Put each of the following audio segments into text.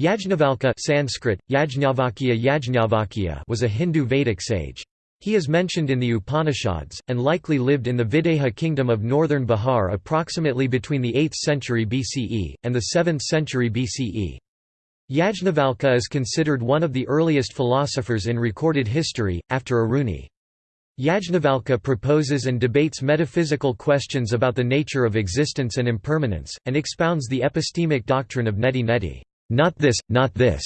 Yajnavalkya Sanskrit, Yajnavalkya Yajnavalkya was a Hindu Vedic sage. He is mentioned in the Upanishads, and likely lived in the Videha kingdom of northern Bihar approximately between the 8th century BCE, and the 7th century BCE. Yajnavalkya is considered one of the earliest philosophers in recorded history, after Aruni. Yajnavalkya proposes and debates metaphysical questions about the nature of existence and impermanence, and expounds the epistemic doctrine of neti neti not this, not this,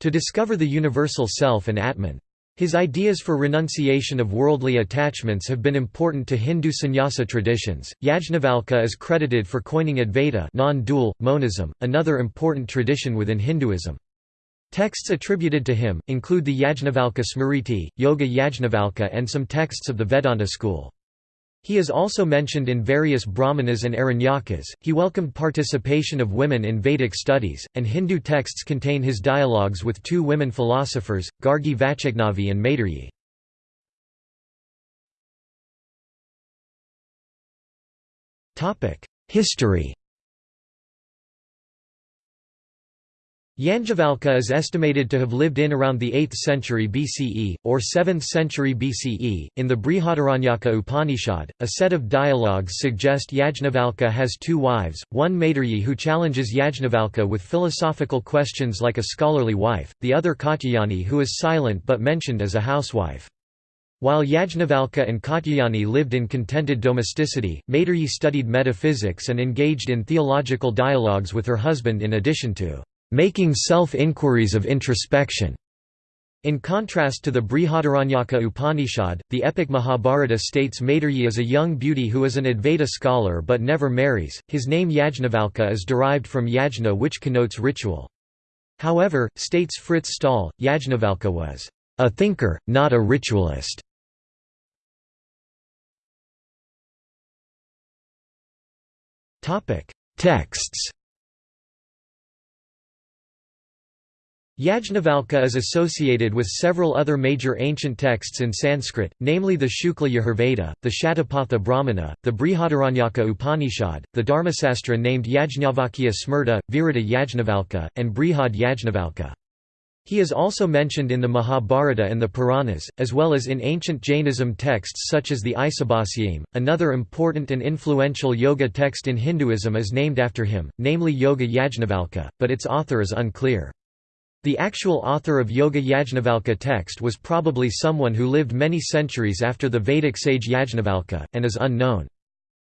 to discover the universal self and Atman. His ideas for renunciation of worldly attachments have been important to Hindu sannyasa traditions. Yajnavalkya is credited for coining Advaita, non-dual monism, another important tradition within Hinduism. Texts attributed to him include the Yajnavalkya Smriti, Yoga Yajnavalkya, and some texts of the Vedanta school. He is also mentioned in various Brahmanas and Aranyakas. He welcomed participation of women in Vedic studies, and Hindu texts contain his dialogues with two women philosophers, Gargi Vachaknavi and Maitreyi. History Yajnavalkya is estimated to have lived in around the 8th century BCE, or 7th century BCE. In the Brihadaranyaka Upanishad, a set of dialogues suggest Yajnavalkya has two wives, one Maitreyi who challenges Yajnavalkya with philosophical questions like a scholarly wife, the other Katyayani who is silent but mentioned as a housewife. While Yajnavalkya and Katyayani lived in contented domesticity, Maitreyi studied metaphysics and engaged in theological dialogues with her husband in addition to making self-inquiries of introspection. In contrast to the Brihadaranyaka Upanishad, the epic Mahabharata states Maitreyi is a young beauty who is an Advaita scholar but never marries. His name Yajnavalkya is derived from yajna which connotes ritual. However, states Frits Staal, Yajnavalkya was a thinker, not a ritualist. Texts Yajnavalkya is associated with several other major ancient texts in Sanskrit, namely the Shukla Yajurveda, the Shatapatha Brahmana, the Brihadaranyaka Upanishad, the Dharmasastra named Yajnavalkya Smriti, Virata Yajnavalkya, and Brihad Yajnavalkya. He is also mentioned in the Mahabharata and the Puranas, as well as in ancient Jainism texts such as the Isibhasiyaim. Another important and influential yoga text in Hinduism is named after him, namely Yoga Yajnavalkya, but its author is unclear. The actual author of Yoga Yajnavalkya text was probably someone who lived many centuries after the Vedic sage Yajnavalkya, and is unknown.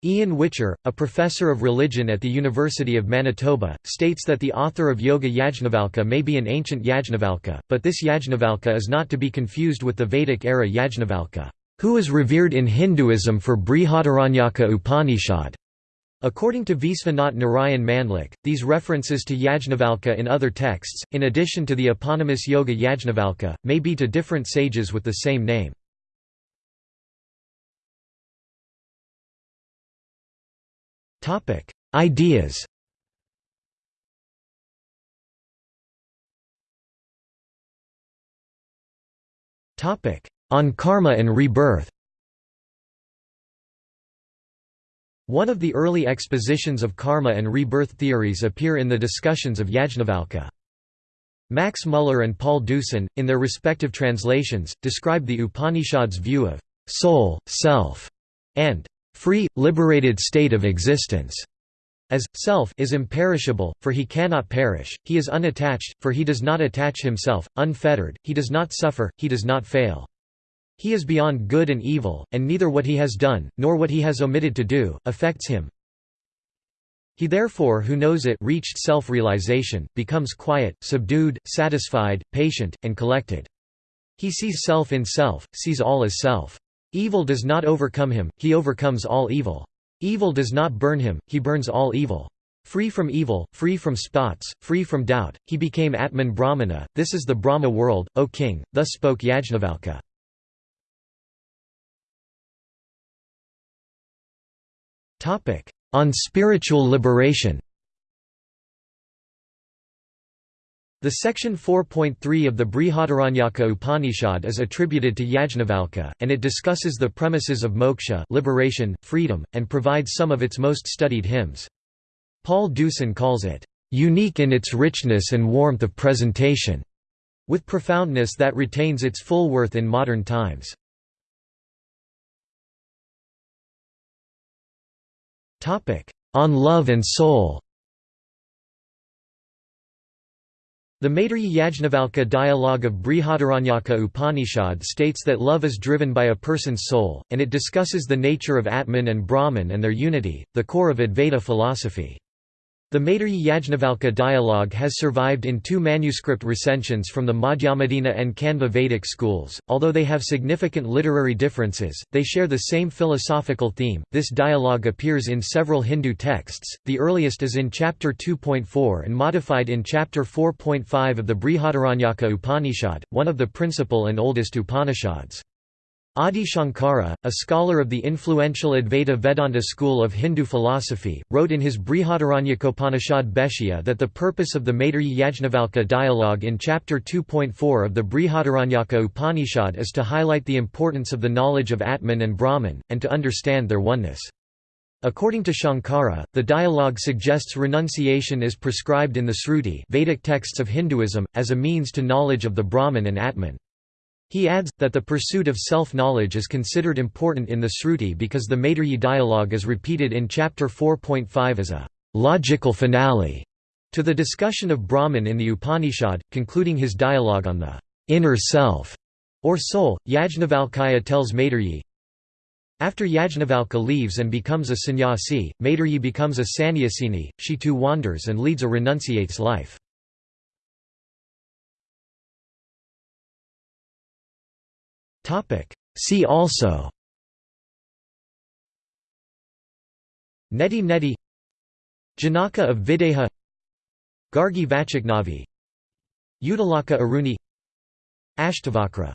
Ian Whicher, a professor of religion at the University of Manitoba, states that the author of Yoga Yajnavalkya may be an ancient Yajnavalkya, but this Yajnavalkya is not to be confused with the Vedic-era Yajnavalkya, who is revered in Hinduism for Brihadaranyaka Upanishad. According to Vishwanath Narayan Mandlik, these references to Yajnavalkya in other texts, in addition to the eponymous Yoga Yajnavalkya, may be to different sages with the same name. Ideas On karma and rebirth One of the early expositions of karma and rebirth theories appear in the discussions of Yajnavalkya. Max Muller and Paul Deussen, in their respective translations, describe the Upanishad's view of soul, self, and free, liberated state of existence as self is imperishable, for he cannot perish, he is unattached, for he does not attach himself, unfettered, he does not suffer, he does not fail. He is beyond good and evil, and neither what he has done, nor what he has omitted to do, affects him. He therefore who knows it reached self-realization, becomes quiet, subdued, satisfied, patient, and collected. He sees self in self, sees all as self. Evil does not overcome him, he overcomes all evil. Evil does not burn him, he burns all evil. Free from evil, free from spots, free from doubt, he became Atman Brahmana, this is the Brahma world, O king, thus spoke Yajnavalkya. On spiritual liberation The section 4.3 of the Brihadaranyaka Upanishad is attributed to Yajnavalkya, and it discusses the premises of moksha liberation, freedom, and provides some of its most studied hymns. Paul Deussen calls it, unique in its richness and warmth of presentation, with profoundness that retains its full worth in modern times. On love and soul The Maitreyi Yajnavalkya dialogue of Brihadaranyaka Upanishad states that love is driven by a person's soul, and it discusses the nature of Atman and Brahman and their unity, the core of Advaita philosophy. The Maitreyi Yajnavalkya dialogue has survived in two manuscript recensions from the Madhyandina and Kanva Vedic schools. Although they have significant literary differences, they share the same philosophical theme. This dialogue appears in several Hindu texts, the earliest is in chapter 2.4 and modified in chapter 4.5 of the Brihadaranyaka Upanishad, one of the principal and oldest Upanishads. Adi Shankara, a scholar of the influential Advaita Vedanta school of Hindu philosophy, wrote in his Brihadaranyakopanishad Bhashya that the purpose of the Maitreyi Yajnavalkya dialogue in chapter 2.4 of the Brihadaranyaka Upanishad is to highlight the importance of the knowledge of Atman and Brahman, and to understand their oneness. According to Shankara, the dialogue suggests renunciation is prescribed in the Sruti Vedic texts of Hinduism, as a means to knowledge of the Brahman and Atman. He adds, that the pursuit of self-knowledge is considered important in the Sruti because the Maitreyi dialogue is repeated in chapter 4.5 as a logical finale to the discussion of Brahman in the Upanishad, concluding his dialogue on the inner self or soul. Yajnavalkya tells Maitreyi, after Yajnavalkya leaves and becomes a sannyasi, Maitreyi becomes a sannyasini, she too wanders and leads a renunciate's life. See also. Neti Neti. Janaka of Videha. Gargi Vachaknavi Uddalaka Aruni. Ashtavakra